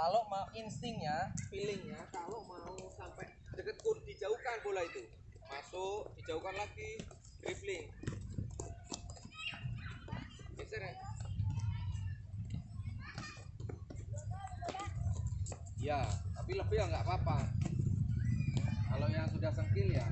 kalau mau instingnya feelingnya kalau mau sampai deket kur dijauhkan bola itu. Masuk dijauhkan lagi dribbling. Geser ya? Ya tapi lebih ya nggak apa-apa. Kalau yang sudah sengkil ya.